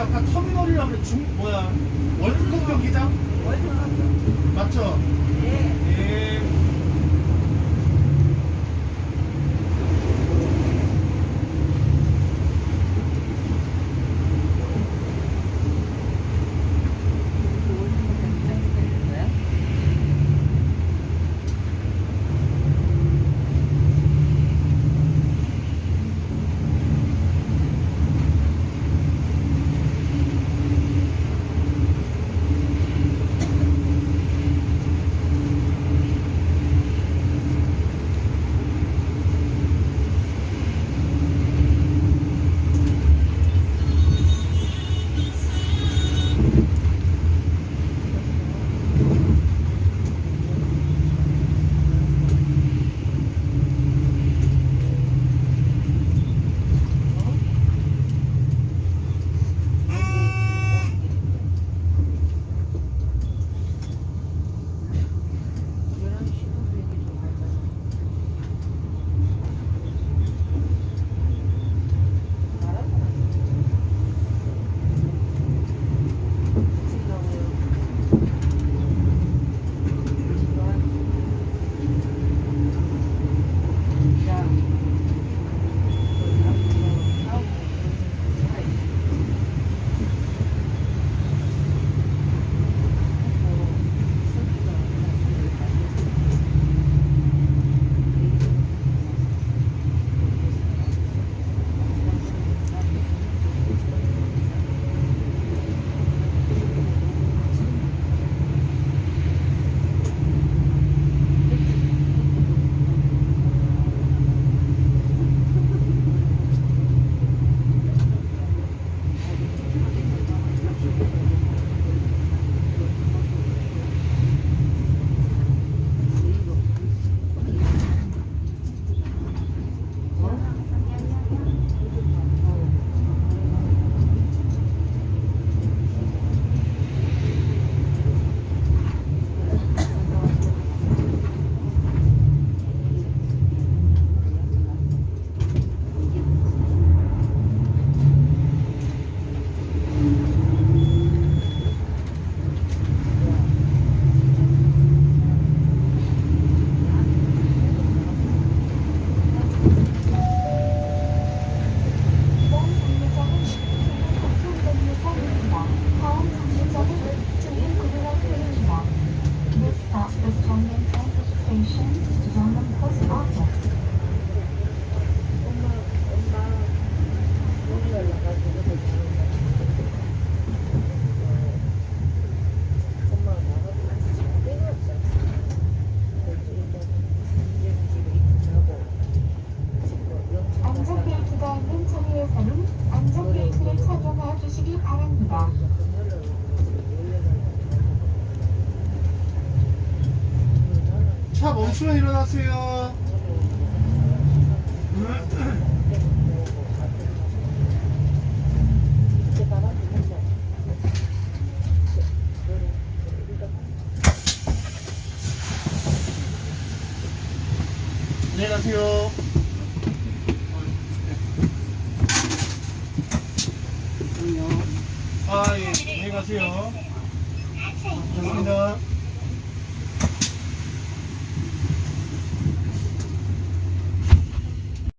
약간 터미널이라 그래 중 뭐야 월드컵 경기장? 월드컵 맞죠? 안전벨트가 있는 차량에서는 안전벨트를 착용해 주시기 바랍니다. 차 멈추면 일어나세요. 안녕히 가세요. 아, 예. 안녕히 가세요. 좋습니다.